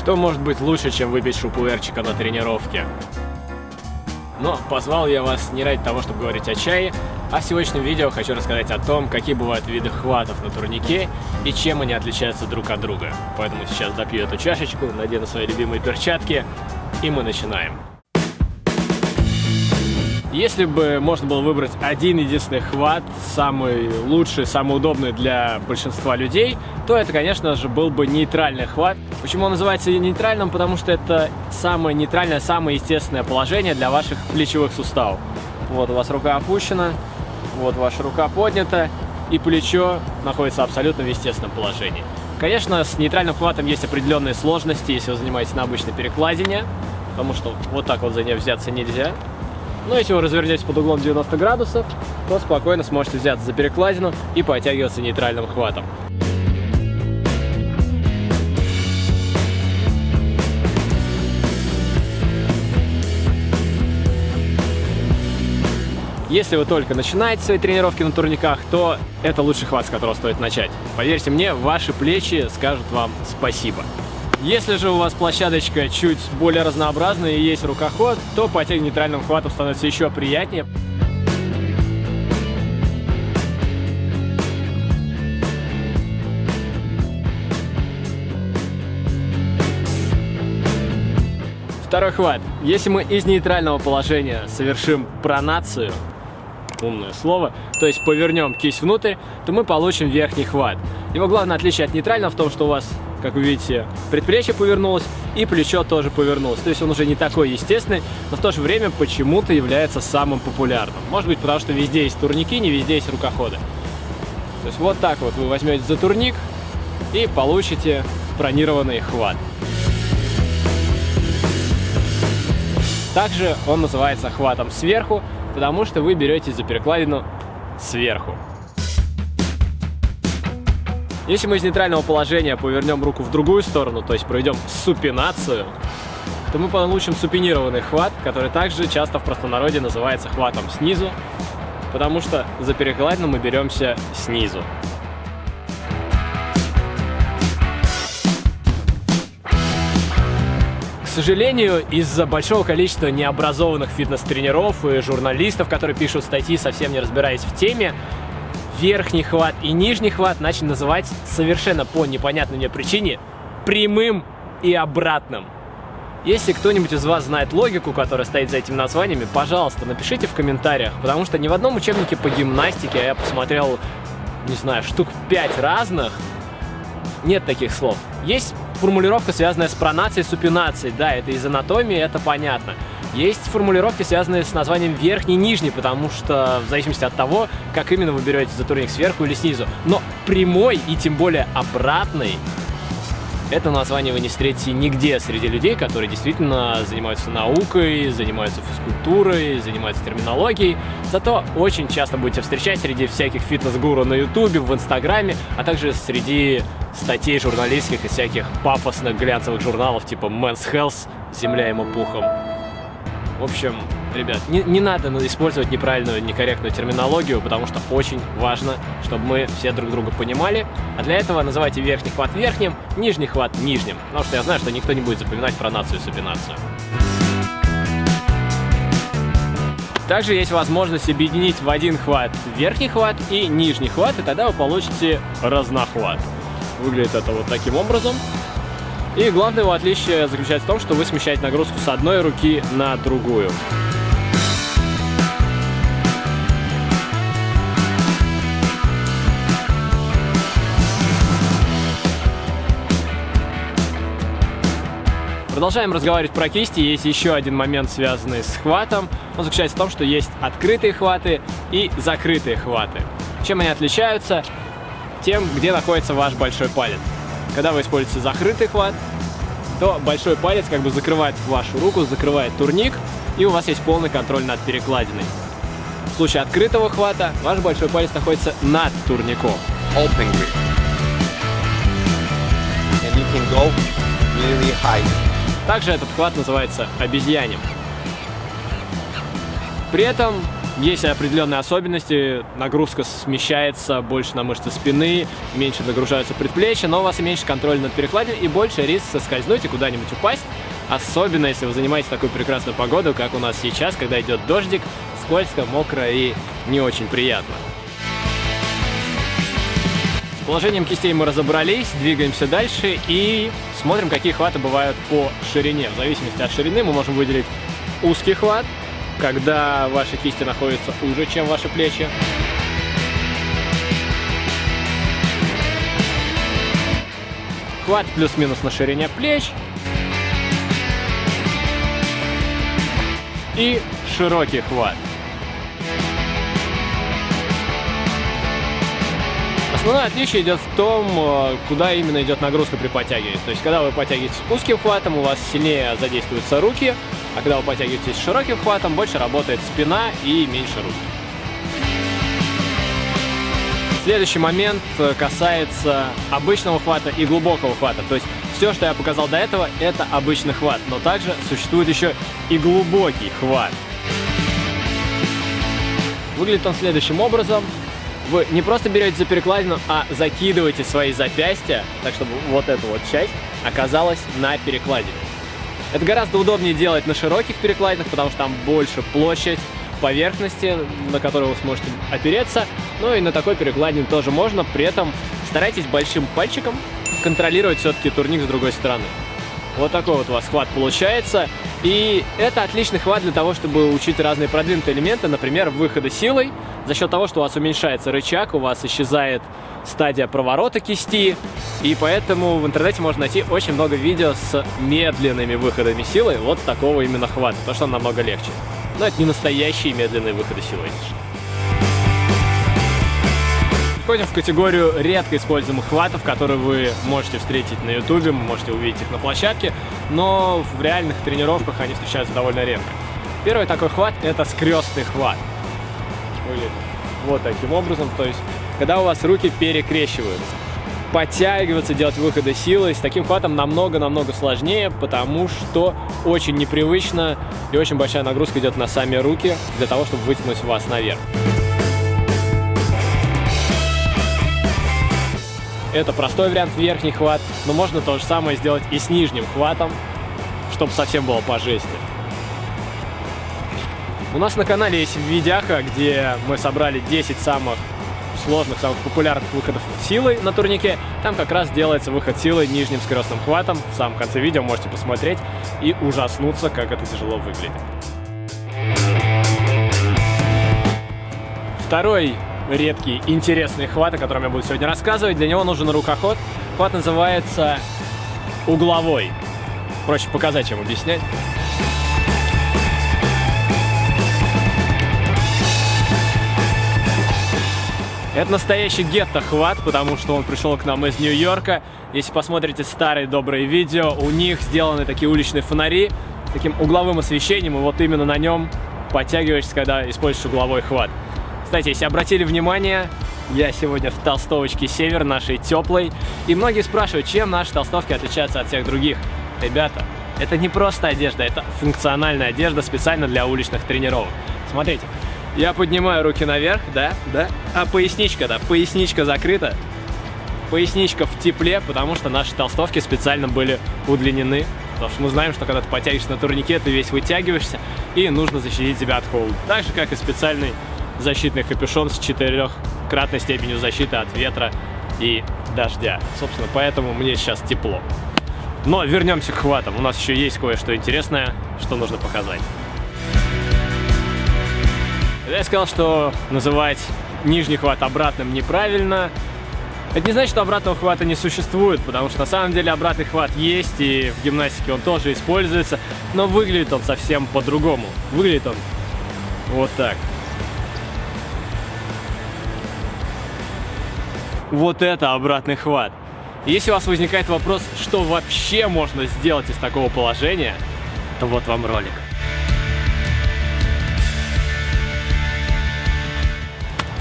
Что может быть лучше, чем выпить шупуэрчика на тренировке? Но позвал я вас не ради того, чтобы говорить о чае, а в сегодняшнем видео хочу рассказать о том, какие бывают виды хватов на турнике и чем они отличаются друг от друга. Поэтому сейчас допью эту чашечку, надену свои любимые перчатки, и мы начинаем. Если бы можно было выбрать один единственный хват, самый лучший, самый удобный для большинства людей, то это, конечно же, был бы нейтральный хват. Почему он называется нейтральным? Потому что это самое нейтральное, самое естественное положение для ваших плечевых суставов. Вот у вас рука опущена, вот ваша рука поднята, и плечо находится абсолютно в естественном положении. Конечно, с нейтральным хватом есть определенные сложности, если вы занимаетесь на обычной перекладине, потому что вот так вот за нее взяться нельзя. Но если вы развернете под углом 90 градусов, то спокойно сможете взяться за перекладину и подтягиваться нейтральным хватом. Если вы только начинаете свои тренировки на турниках, то это лучший хват, с которого стоит начать. Поверьте мне, ваши плечи скажут вам спасибо. Если же у вас площадочка чуть более разнообразная и есть рукоход, то потянуть нейтральным хватом становится еще приятнее. Второй хват. Если мы из нейтрального положения совершим пронацию, умное слово, то есть повернем кисть внутрь, то мы получим верхний хват. Его главное отличие от нейтрального в том, что у вас как вы видите, предплечье повернулось и плечо тоже повернулось. То есть он уже не такой естественный, но в то же время почему-то является самым популярным. Может быть, потому что везде есть турники, не везде есть рукоходы. То есть вот так вот вы возьмете за турник и получите бронированный хват. Также он называется хватом сверху, потому что вы берете за перекладину сверху. Если мы из нейтрального положения повернем руку в другую сторону, то есть проведем супинацию, то мы получим супинированный хват, который также часто в простонародье называется хватом снизу, потому что за перекладину мы беремся снизу. Сожалению, из-за большого количества необразованных фитнес-тренеров и журналистов, которые пишут статьи, совсем не разбираясь в теме, верхний хват и нижний хват начали называть совершенно по непонятной мне причине прямым и обратным. Если кто-нибудь из вас знает логику, которая стоит за этими названиями, пожалуйста, напишите в комментариях, потому что ни в одном учебнике по гимнастике, я посмотрел, не знаю, штук 5 разных, нет таких слов. Есть формулировка, связанная с пронацией, супинацией, да, это из анатомии, это понятно. Есть формулировки, связанные с названием верхний и нижний, потому что в зависимости от того, как именно вы берете за турник сверху или снизу. Но прямой и тем более обратный это название вы не встретите нигде среди людей, которые действительно занимаются наукой, занимаются физкультурой, занимаются терминологией. Зато очень часто будете встречать среди всяких фитнес-гуру на ютубе, в инстаграме, а также среди статей журналистских и всяких пафосных глянцевых журналов типа Men's Health, земля ему пухом. В общем, ребят, не, не надо использовать неправильную, некорректную терминологию, потому что очень важно, чтобы мы все друг друга понимали. А для этого называйте верхний хват верхним, нижний хват нижним. Потому что я знаю, что никто не будет запоминать пронацию и супинацию. Также есть возможность объединить в один хват верхний хват и нижний хват, и тогда вы получите разнохват. Выглядит это вот таким образом. И главное его отличие заключается в том, что вы смещаете нагрузку с одной руки на другую. Продолжаем разговаривать про кисти. Есть еще один момент, связанный с хватом. Он заключается в том, что есть открытые хваты и закрытые хваты. Чем они отличаются? Тем, где находится ваш большой палец. Когда вы используете закрытый хват, то большой палец как бы закрывает вашу руку, закрывает турник, и у вас есть полный контроль над перекладиной. В случае открытого хвата ваш большой палец находится над турником. Open grip. And you can go really high. Также этот хват называется обезьянем. При этом Есть определенные особенности, нагрузка смещается больше на мышцы спины, меньше нагружаются предплечья, но у вас меньше контроля над перекладиной и больше риск соскользнуть и куда-нибудь упасть. Особенно, если вы занимаетесь такой прекрасной погодой, как у нас сейчас, когда идет дождик, скользко, мокро и не очень приятно. С положением кистей мы разобрались, двигаемся дальше и смотрим, какие хваты бывают по ширине. В зависимости от ширины мы можем выделить узкий хват, когда ваши кисти находятся уже, чем ваши плечи. Хват плюс-минус на ширине плеч. И широкий хват. Основное отличие идет в том, э, куда именно идет нагрузка при подтягивании. То есть, когда вы подтягиваетесь узким хватом, у вас сильнее задействуются руки, а когда вы подтягиваетесь широким хватом, больше работает спина и меньше руки. Следующий момент э, касается обычного хвата и глубокого хвата. То есть все, что я показал до этого, это обычный хват. Но также существует еще и глубокий хват. Выглядит он следующим образом вы не просто берете за перекладину, а закидываете свои запястья, так чтобы вот эта вот часть оказалась на перекладине. Это гораздо удобнее делать на широких перекладинах, потому что там больше площадь поверхности, на которую вы сможете опереться. Ну и на такой перекладине тоже можно, при этом старайтесь большим пальчиком контролировать все-таки турник с другой стороны. Вот такой вот у вас хват получается. И это отличный хват для того, чтобы учить разные продвинутые элементы, например, выхода силой. За счет того, что у вас уменьшается рычаг, у вас исчезает стадия проворота кисти. И поэтому в интернете можно найти очень много видео с медленными выходами силы. Вот такого именно хвата, то что он намного легче. Но это не настоящие медленные выходы силы, переходим в категорию редко используемых хватов, которые вы можете встретить на ютубе, можете увидеть их на площадке, но в реальных тренировках они встречаются довольно редко. Первый такой хват – это скрестный хват. Выглядит вот таким образом, то есть когда у вас руки перекрещиваются. Подтягиваться, делать выходы силы с таким хватом намного-намного сложнее, потому что очень непривычно и очень большая нагрузка идет на сами руки для того, чтобы вытянуть вас наверх. Это простой вариант верхний хват, но можно то же самое сделать и с нижним хватом, чтобы совсем было по жести. У нас на канале есть видяха, где мы собрали 10 самых сложных, самых популярных выходов силой на турнике. Там как раз делается выход силой нижним скоростным хватом. В самом конце видео можете посмотреть и ужаснуться, как это тяжело выглядит. Второй редкий, интересный хват, о котором я буду сегодня рассказывать. Для него нужен рукоход. Хват называется угловой. Проще показать, чем объяснять. Это настоящий гетто-хват, потому что он пришел к нам из Нью-Йорка. Если посмотрите старые добрые видео, у них сделаны такие уличные фонари с таким угловым освещением, и вот именно на нем подтягиваешься, когда используешь угловой хват. Кстати, если обратили внимание, я сегодня в толстовочке Север, нашей теплой. И многие спрашивают, чем наши толстовки отличаются от всех других. Ребята, это не просто одежда, это функциональная одежда специально для уличных тренировок. Смотрите, я поднимаю руки наверх, да, да, а поясничка, да, поясничка закрыта. Поясничка в тепле, потому что наши толстовки специально были удлинены. Потому что мы знаем, что когда ты подтягиваешься на турнике, ты весь вытягиваешься, и нужно защитить себя от холода. Так же, как и специальный защитный капюшон с четырехкратной степенью защиты от ветра и дождя. Собственно, поэтому мне сейчас тепло. Но вернемся к хватам. У нас еще есть кое-что интересное, что нужно показать. Я сказал, что называть нижний хват обратным неправильно. Это не значит, что обратного хвата не существует, потому что на самом деле обратный хват есть, и в гимнастике он тоже используется, но выглядит он совсем по-другому. Выглядит он вот так. вот это обратный хват. Если у вас возникает вопрос, что вообще можно сделать из такого положения, то вот вам ролик.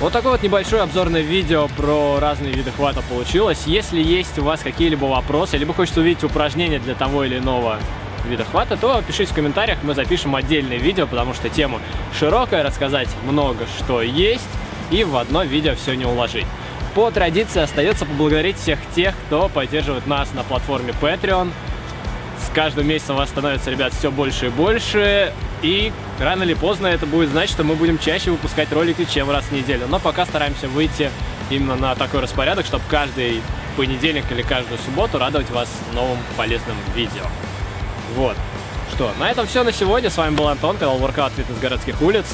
Вот такое вот небольшое обзорное видео про разные виды хвата получилось. Если есть у вас какие-либо вопросы, либо хочется увидеть упражнения для того или иного вида хвата, то пишите в комментариях, мы запишем отдельное видео, потому что тема широкая, рассказать много что есть, и в одно видео все не уложить. По традиции остается поблагодарить всех тех, кто поддерживает нас на платформе Patreon. С каждым месяцем вас становится, ребят, все больше и больше. И рано или поздно это будет значить, что мы будем чаще выпускать ролики, чем раз в неделю. Но пока стараемся выйти именно на такой распорядок, чтобы каждый понедельник или каждую субботу радовать вас новым полезным видео. Вот. Что, на этом все на сегодня. С вами был Антон, канал Workout Fitness городских улиц.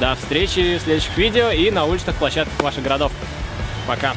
До встречи в следующих видео и на уличных площадках ваших городов. Пока.